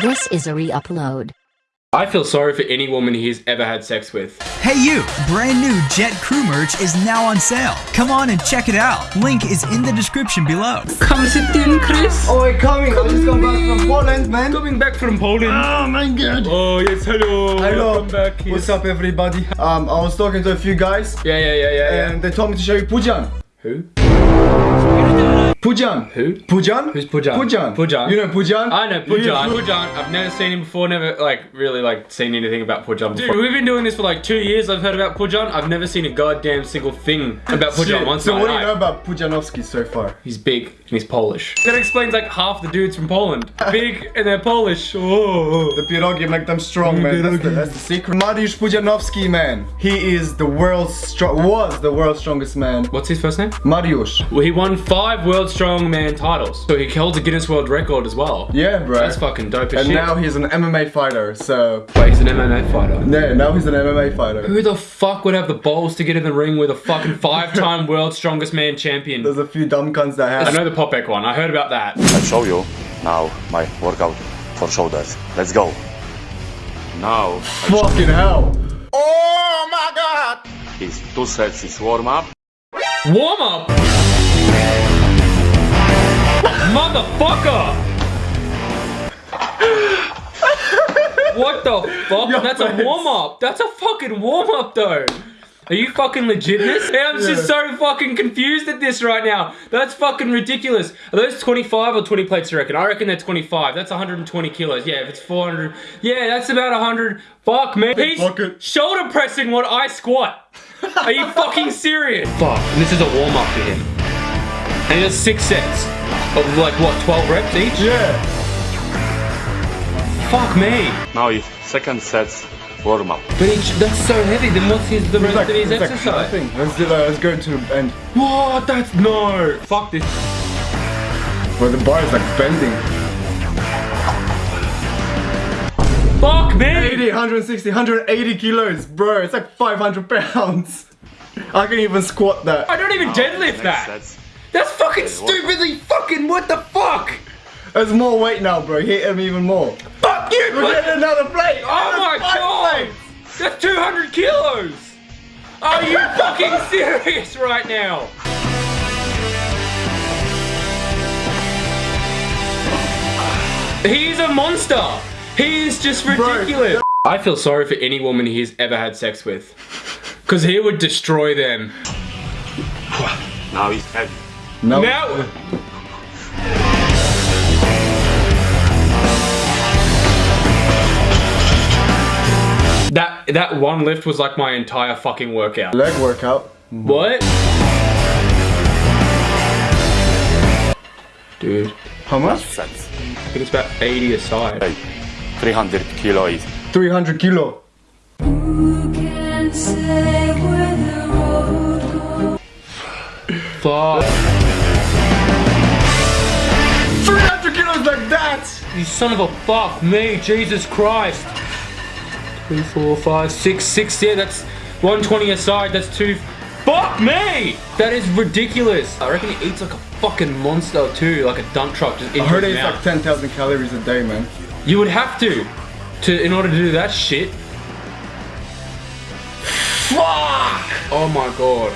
This is a re-upload. I feel sorry for any woman he's ever had sex with. Hey you! Brand new Jet Crew merch is now on sale. Come on and check it out. Link is in the description below. Come sit in, Chris. Oh, wait, coming. I just come back from Poland, man. Coming back from Poland. Oh my god. Oh, yes, hello. Hello. Welcome back. What's up, everybody? Um, I was talking to a few guys, Yeah, yeah, yeah, yeah, yeah. and they told me to show you Pudzian. Who? Pudzian. Who? Pudzian? Who's Pudzian? Pudzian. Pudzian. You know Pudzian? I know Pudzian. You- Pudzian. I've never seen him before. Never like really like seen anything about Pudzian before. Dude, we've been doing this for like two years. I've heard about Pudzian. I've never seen a goddamn single thing about Pudzian once. So what do you know about Pudzianowski so far? He's big and he's Polish. That explains like half the dudes from Poland. Big and they're Polish. Oh. The pierogi make them strong, man. That's the, that's the secret. Mariusz Pudzianowski, man. He is the world's strong. Was the world's strongest man. What's his first name? Mariusz. Well, he won five World Strongman titles. So he holds a Guinness World Record as well. Yeah, bro. That's fucking dope as And shit. now he's an MMA fighter. So Wait, he's an MMA fighter. yeah, now he's an MMA fighter. Who the fuck would have the balls to get in the ring with a fucking five-time World Strongest Man champion? There's a few dumb cunts that have. I know the Popek one. I heard about that. I'll show you now my workout for shoulders. Let's go. Now Fucking hell. Oh is two sets is warm up. Warm up. Fuck? Your That's a warm up. That's a fucking warm up though. Are you fucking legit in this? I'm just so fucking confused at this right now. That's fucking ridiculous. Are those 25 or 20 plates, you reckon? I reckon they're 25. That's 120 kilos. Yeah, if it's 400. Yeah, that's about 100. Fuck, man. He's Fuck shoulder pressing what I squat. Are you fucking serious? Fuck, and this is a warm up for him. And he does six sets of like what, 12 reps each? Yeah. Fuck me. Now is second sets warm up. But he, that's so heavy. the most is the rest Like, of his it's like exercise? nothing. Let's do that. Let's go to the end. What? That's no. Fuck this. Bro, the bar is like bending. Fuck me. 80, 160, 180 kilos, bro. It's like 500 pounds. I can even squat that. I don't even oh, deadlift Next that. sets. That's fucking stupidly fucking. What the fuck? There's more weight now, bro. Hit him even more. Fuck you. We're what- getting another plate. Oh my god! plates. That's 200 kilos! Are you fucking serious right now? He's a monster! He is just ridiculous! I feel sorry for any woman he's ever had sex with. Because he would destroy them. Now he's heavy. No. Now. That that one lift was like my entire fucking workout. Leg workout. What? Dude, How much? I think it's about 80 a side. Hey, 300 kilo is 300 kilo. Fuck. 300 kilos like that. You son of a fuck me, Jesus Christ. Three, four, five, six, six, yeah, that's 120 a side, that's two. Fuck me! That is ridiculous. I reckon he eats like a fucking monster too, like a dump truck just I heard his it's mouth. like 10,000 calories a day, man. You would have to, to in order to do that shit. Fuck! Oh my god.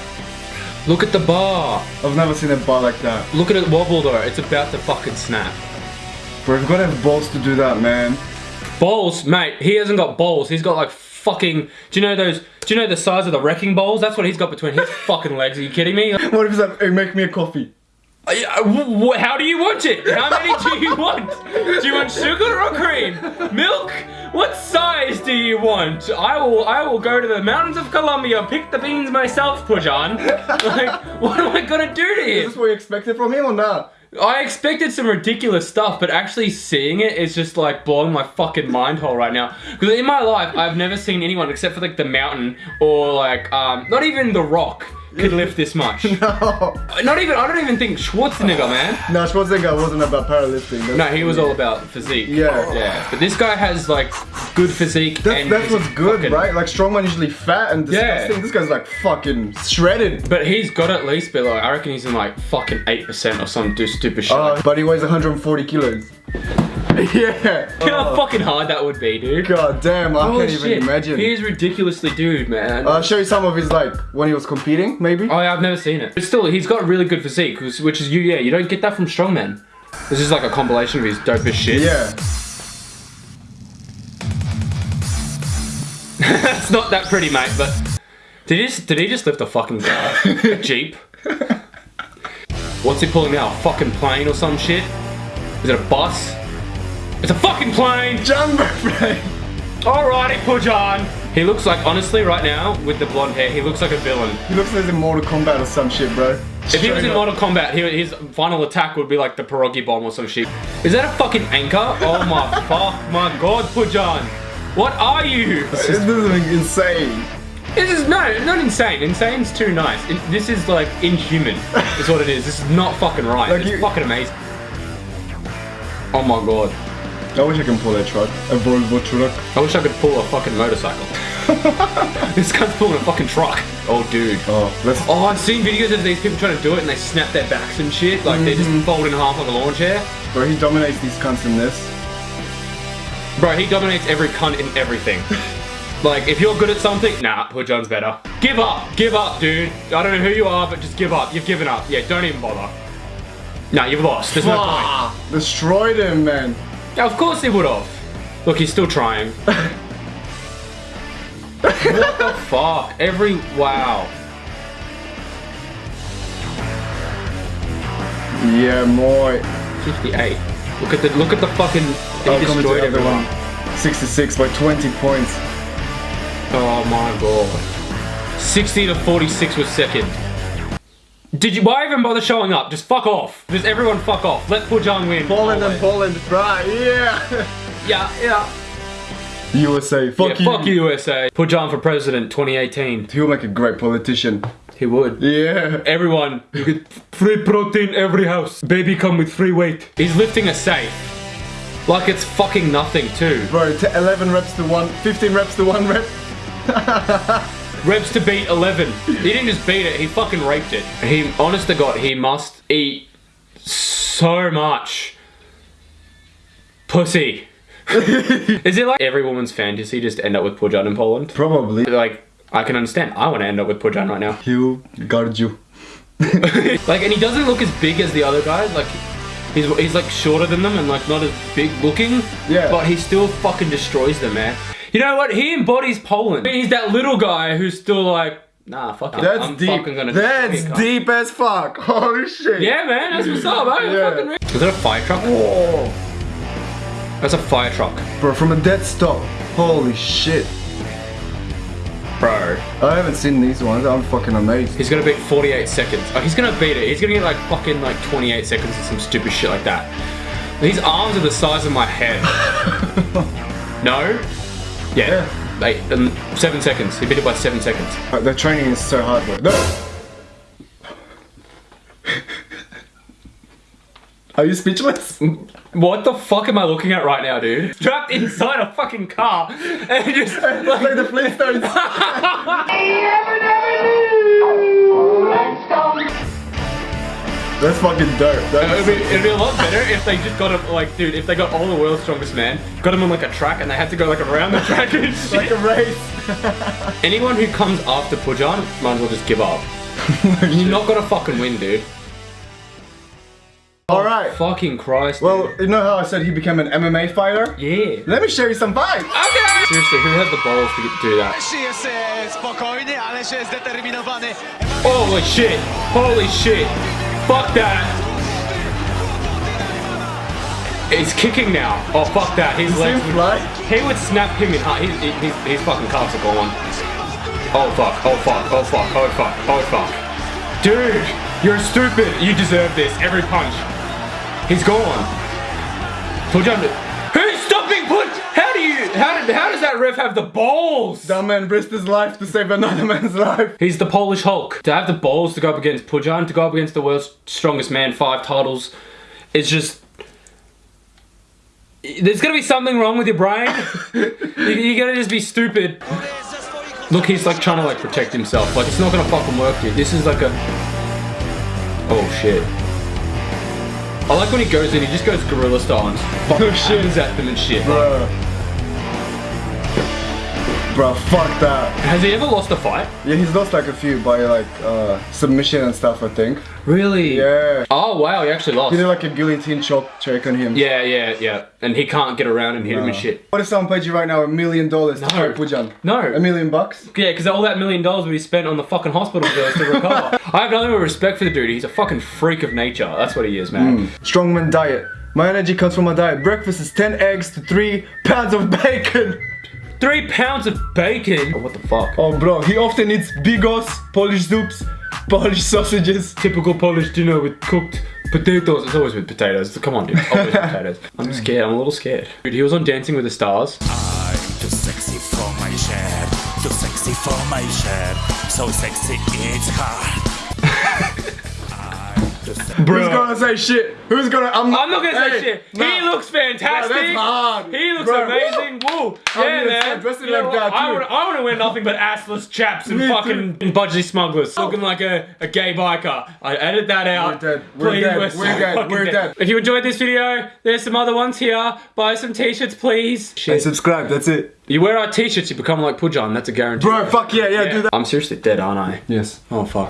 Look at the bar. I've never seen a bar like that. Look at it wobble though. It's about to fucking snap. Bro, you've got to have balls to do that, man. Bowls, mate. He hasn't got bowls. He's got like fucking. Do you know those? Do you know the size of the wrecking balls? That's what he's got between his fucking legs. Are you kidding me? What if he's like, hey, make me a coffee? Uh, wh- How do you want it? How many do you want? Do you want sugar or cream? Milk? What size do you want? I will I will go to the mountains of Colombia, pick the beans myself, Pudzian. Like, what am I gonna do to Is this what you expected from him or not? I expected some ridiculous stuff, but actually seeing it is just like blowing my fucking mind hole right now. Because in my life, I've never seen anyone except for like the mountain or like um, not even the Rock could lift this much. No. Not even I don't even think Schwarzenegger, man. No, Schwarzenegger wasn't about powerlifting. That's- No, he was all about physique. Yeah. yeah. But this guy has like good physique. That's, and that's he's what's good, fucking- right? Like strongman usually fat and Yeah. disgusting. This guy's like fucking shredded. But he's got at least, but like I reckon he's in like fucking eight percent or some do stupid shit. Uh, but he weighs 140 kilos. Yeah. You know how fucking hard that would be, dude. God damn, I Holy can't even imagine. He is ridiculously dude, man. I'll show you some of his like when he was competing, maybe. oh, yeah, I've never seen it. But still, he's got really good physique, which which is you. Yeah, you don't get that from strongmen. This is like a compilation of his dopest shit. Yeah. it's not that pretty, mate. But did he just, did he just lift a fucking car, a jeep? What's he pulling now? A fucking plane or some shit? Is it a bus? It's a fucking plane. Jumbo plane. Alrighty, Pudzian. He looks like, honestly, right now with the blonde hair, he looks like a villain. He looks like he's in Mortal Kombat or some shit, bro. If he was in Mortal Kombat, his final attack would be like the pierogi bomb or some shit. Is that a fucking anchor? Oh my fuck, my god, Pudzian. What are you? This is insane. This is no, not insane. Insane's too nice. It- this is like inhuman. is what it is. This is not fucking right. Like it's you- fucking amazing. Oh my god. I wish I can pull that truck. A Volvo truck. I wish I could pull a fucking motorcycle. this guy's pulling a fucking truck. Oh, dude. Oh, let's. Oh, I've seen videos of these people trying to do it and they snap their backs and shit. Like they Mm-hmm. just fold in half like a lawn chair. Bro, he dominates these cunts in this. Bro, he dominates every cunt in everything. like, if you're good at something, nah, Pudzian's better. Give up. Give up, dude. I don't know who you are, but just give up. You've given up. Yeah, don't even bother. Nah, you've lost. There's no point. Destroyed him, man. Yeah, of course he would have. Look, he's still trying. what the fuck? Every wow. Yeah, more. 58. Look at the look at the fucking he Oh, destroyed everyone. 66 by 20 points. Oh my god. 60 to 46 was second. Did you why even bother showing up? Just fuck off. Just everyone fuck off. Let Pudzian win. Poland and always. Poland, right? Yeah. Yeah, yeah. USA, fuck yeah, you. fuck you, USA. Pudzian for president 2018. He'll make a great politician. He would. Yeah. Everyone, you get free protein every house. Baby come with free weight. He's lifting a safe. Like it's fucking nothing too. Bro, t- 11 reps to one, 15 reps to one rep. Reps to beat 11. He didn't just beat it, he fucking raped it. He, honest to God, he must eat so much pussy. Is it like every woman's fantasy just to end up with Pudzian in Poland? Probably. Like, I can understand. I want to end up with Pudzian right now. He'll guard you. Like, and he doesn't look as big as the other guys. Like, he's, he's like shorter than them and like not as big looking. Yeah. But he still fucking destroys them, man. You know what? He embodies Poland. I mean, he's that little guy who's still like, nah, fuck it. That's I'm deep. That's destroy you, cunt." deep as fuck. Holy shit. Yeah, man, that's what's up, man. Yeah. Fucking Is that a fire truck? Oh, That's a fire truck. bro, from a dead stop. Holy shit. Bro. I haven't seen these ones. I'm fucking amazed. He's gonna beat 48 seconds. Oh, he's gonna beat it. He's gonna get like fucking like 28 seconds or some stupid shit like that. These arms are the size of my head. no? Yeah. Eight, um, seven seconds. He beat it by seven seconds. Uh, The training is so hard, bro. No. Are you speechless? What the fuck am I looking at right now, dude? Trapped inside a fucking car and just It's like the Flintstones. That's fucking dope. It'd be, it'd be a lot better if they just got him, like, dude, if they got all the world's strongest man, got him on like a track and they had to go like around the track and shit. like a race. Anyone who comes after Pudzian might as well just give up. You're not gonna fucking win, dude. Alright. Fucking Christ. Well, you know how I said he became an MMA fighter? yeah. Let me show you some fights. Okay. Seriously, who had the balls to do that? Messi jest spokojny, ale się zdeterminowany. Holy shit! Holy shit! Fuck that! He's kicking now. Oh fuck that! His legs. Would, he would snap him in half. His, his, his fucking calves are gone. Oh fuck! Oh fuck! Oh fuck! Oh fuck! Oh fuck! Dude, you're stupid. You deserve this. Every punch. He's gone. Stopping Put? How you? Did? How does that ref have the balls? That man risked his life to save another man's life. He's the Polish Hulk. To have the balls to go up against Pudzian, to go up against the world's strongest man, five titles, it's just. There's gonna be something wrong with your brain. you, you're gonna just be stupid. Look, he's like trying to like protect himself. Like it's not gonna fucking work, dude. This is like a. Oh shit. I like when he goes in, he just goes gorilla style and oh, fucking shit. shit at them and shit. Bruh. Bruh, fuck that. Has he ever lost a fight? Yeah, he's lost like a few by like uh, submission and stuff, I think. Really? Yeah. Oh wow, he actually lost. He did like a guillotine choke check on him. Yeah, yeah, yeah. And he can't get around and hit him and shit. What if someone paid you right now a million dollars No. to Pudzian? No. A million bucks? Yeah, because all that million dollars would be spent on the fucking hospital bills to recover. I have nothing but respect for the dude. He's a fucking freak of nature. That's what he is, man. Strongman diet. My energy comes from my diet. Breakfast is 10 eggs to 3 pounds of bacon. Three pounds of bacon. Oh, what the fuck? Oh, bro, he often eats bigos, Polish soups, Polish sausages. Typical Polish dinner with cooked potatoes. It's always with potatoes. Come on, dude. Always potatoes. I'm scared. I'm a little scared. Dude, he was on Dancing with the Stars. I'm too sexy for my share, too sexy for my share, so sexy it's hard. Who's gonna say shit? Who's gonna? I'm, I'm not gonna say shit. nah. He looks fantastic. Bro, that's hard. He looks Bro, amazing. Woo. I'm Yeah, man. dressing You know like what? that, I too. would, I want to wear nothing but assless chaps and Me too. fucking budgie smugglers, oh. looking like a, a gay biker. I edit that out. We're dead. We're Please, dead. so We're dead. We're dead. If you enjoyed this video, there's some other ones here. Buy some t-shirts, please. And subscribe, that's it. You wear our t-shirts, you become like Pudzian. That's a guarantee. Bro, fuck yeah, yeah, do that. I'm seriously dead, aren't I? Yes. Oh fuck.